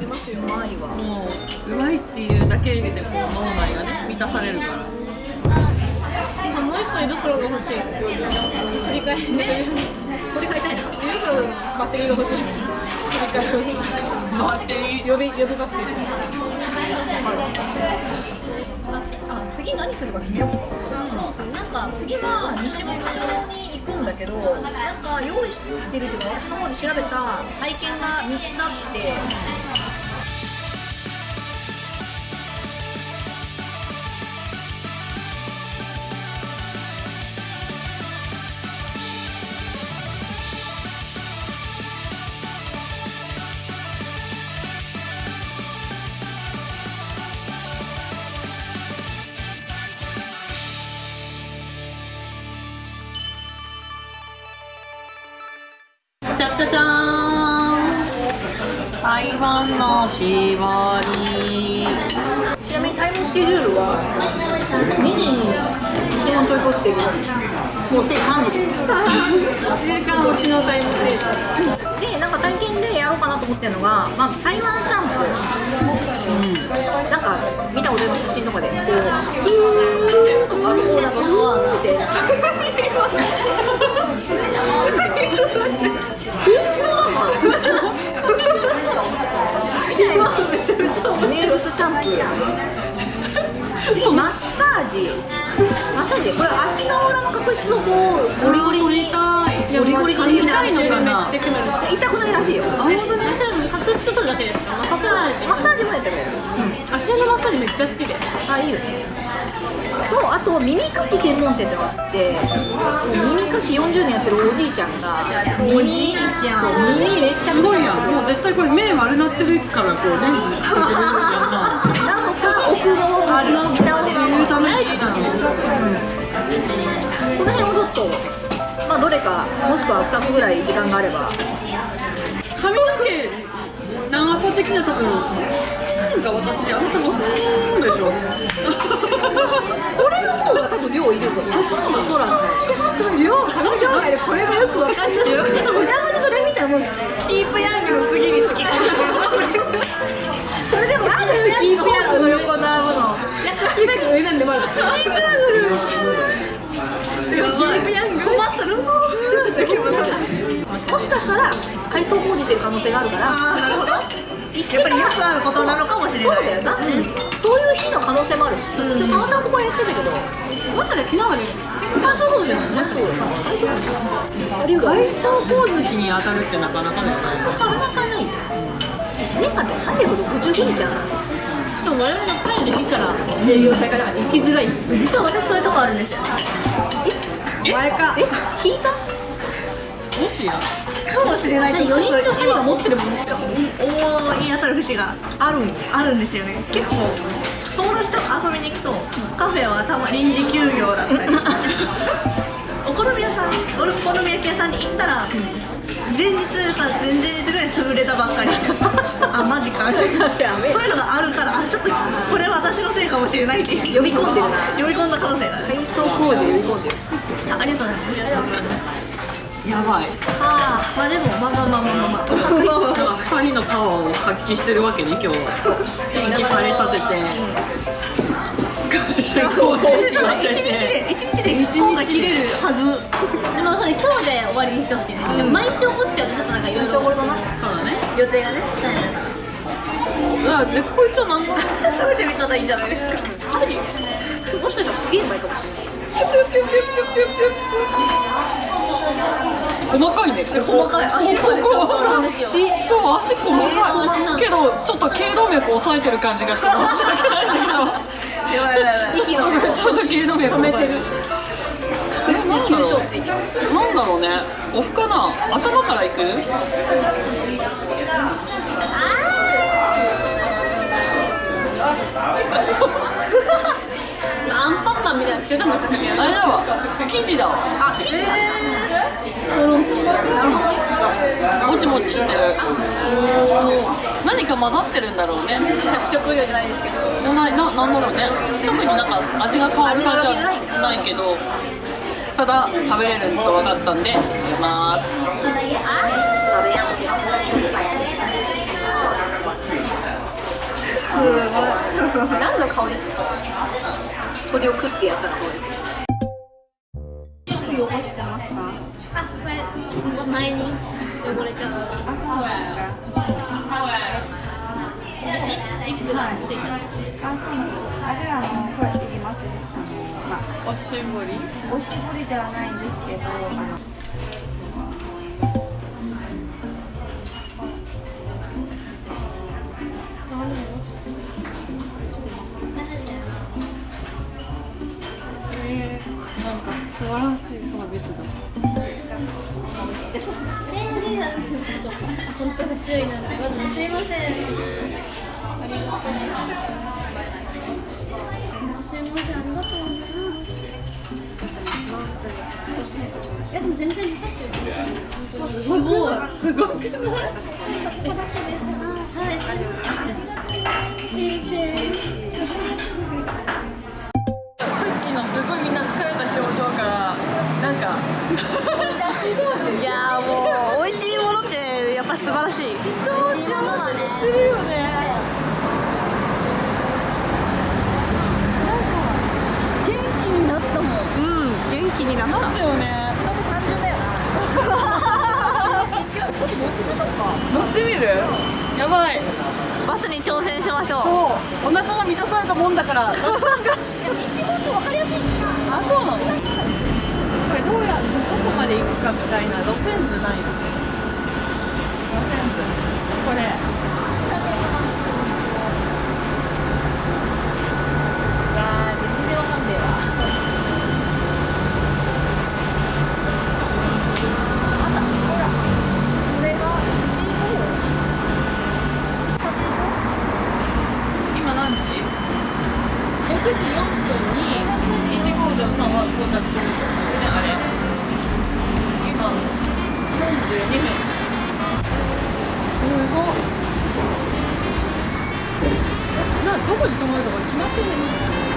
りますようまいわもううまいっていうだけでもう脳内がね満たされるから。あもう一個胃袋が欲しい。振り返り取り替えたいな。胃袋のバッテリーが欲しい。振り返りバッテリー。予備予備バッテリー。あ次何するか決めよ。うかなんか次は西本町に行くんだけどなんか用意してるっていうか私の方で調べた体験が3つあってじゃじゃーん台湾の絞りちなみにタイムスケジュールは2時に西本町行こうっていうもうすでに3時です1時間推しのタイムステーションでなんか体験でやろうかなと思ってるのが、まあ、台湾シャンプー、なんか見たこと写真とかでこうふーとかこうなんかふーって名物シャンプー次マッサージ。マッサージ。これ足の裏の角質をこうゴリゴリにゴリゴリに痛いのかな。痛くないらしいよ。あ本当角質取るだけです足のマッサージめっちゃ好きで。あいいよ。ねとあと耳かき専門店ってのがあって耳かき40年やってるおじいちゃんが耳ちゃん耳めっちゃすごいやんもう絶対これ目丸なってるからこうレンズつけてるんじゃん。なのか奥のあのギターを言うためにいいなのこの辺をちょっとまあどれかもしくは2つぐらい時間があれば髪の毛長さ的には多分なんか私あなたのふーんでしょ。これの方が多分量いるぞ。あそうなのそうなんだ。量髪の量でこれがよくわかんないお邪魔にそれ見たらもうキープヤングの次に好きそれでもなんでキープヤングの横のものキープヤング上なんでまだキープヤングキープヤング困ったのもしかしたら改装工事してる可能性があるから。なるほどやっぱりよくあることなのかもしれないそうだよな、そういう日の可能性もあるし、うん、たまたまここはやってたけどもしかして昨日まで結構乾燥工事じゃないもしかしてありがとう。外装工事費に当たるってなかなかないなかなかない1年間で365日あるしかも我々が帰る日から営業再開だから行きづらい実は私そう。いうとこあるんですよ前かえ引いたもしやかもしれない4人中2人が持ってるもん思い当たる節があるんやあるんですよね。結構友達と遊びに行くとカフェはたま臨時休業だったり。お好み屋さんお好み焼き屋さんに行ったら、前日か前々日ぐらいに潰れたばっかり。あマジか。そういうのがあるからあちょっとこれは私のせいかもしれないって呼び込んでる。な呼び込んだ可能性がある。改装工事呼び込んでる。あありがとうございますやばい。ああまあでもまあまあまあまあまあまあだ。から2人のパワーを発揮してるわけね今日は元気晴れさせて外装工事を当て一日てで一日で一日切れるはず。でもそれ今日で終わりにしてほしいね、でも毎日怒っちゃうとちょっとなんかいろいろそうだね。予定がね。あでこいつは何の食べてみたらいいんじゃないですか。もしかしたらすげえうまいかもしれない細かいね。細かい。足ここ。足そう足細かい。けどちょっと頸動脈抑えてる感じがして申し訳ないんだけどやばいやばいちょっと頸動脈抑えてる。別に急所ついてるなんだろうね。オフかな頭からいく？あれだわ。生地だわ。あ生地だもちもちしてる。何か混ざってるんだろうね。着色料じゃないですけど。ないななんだろうね。特になんか味が変わる感じはないけど。ただ食べれると分かったんで食べます何の顔ですか？鳥を食ってやったら顔です汚してますかあこれ前に汚れちゃったリップがついちゃったあ、そうなんです。あれあのこれいります。あのまあおしぼりおしぼりではないんですけど、あの注意なんでまずすいませんありがとうすいませんありがとういやでも全然刺さってるすごいすごくないさっきのすごいみんな疲れた表情からなんかいやーもう美味しいものってやっぱ素晴らしいするよね。元気になったもん。うん元気になった。だよね人と単純だよな乗ってみるやばい。バスに挑戦しましょう。そうお腹が満たされたもんだから。でも石もちょ分かりやすいんですよ。あそうなの？これどうやどこまで行くかみたいな路線図ない路線図これいやー全然わかんねえわあったほらこれが今何時 ?6 時4分に150さんは到着するんですねあれ。今42分すごっ。などこに泊まるとか決まってるの？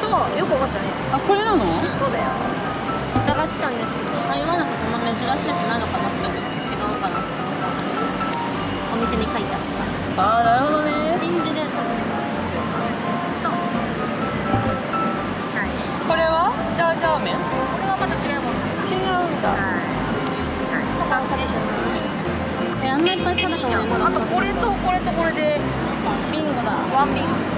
そうよくわかったね。あこれなの？そうだよ。疑ってたんですけど台湾だとそんな珍しいやつないのかなって思って違うかな。ってお店に書いてあった。ああなるほどね。真珠でそう。はいこれは？ジャージャー麺これはまた違うものです。違うんだ。はい。保管されてる。えあんないっぱい食べたのに。まだあとこれとこれとこれで。ビンゴだ。ワンビング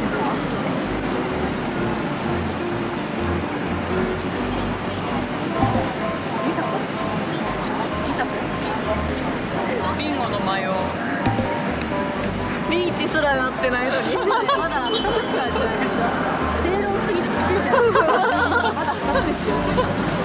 1すらなってないのに。まだ2つしかやってない。正論すぎてびっくりしちゃ まだ2つですよ。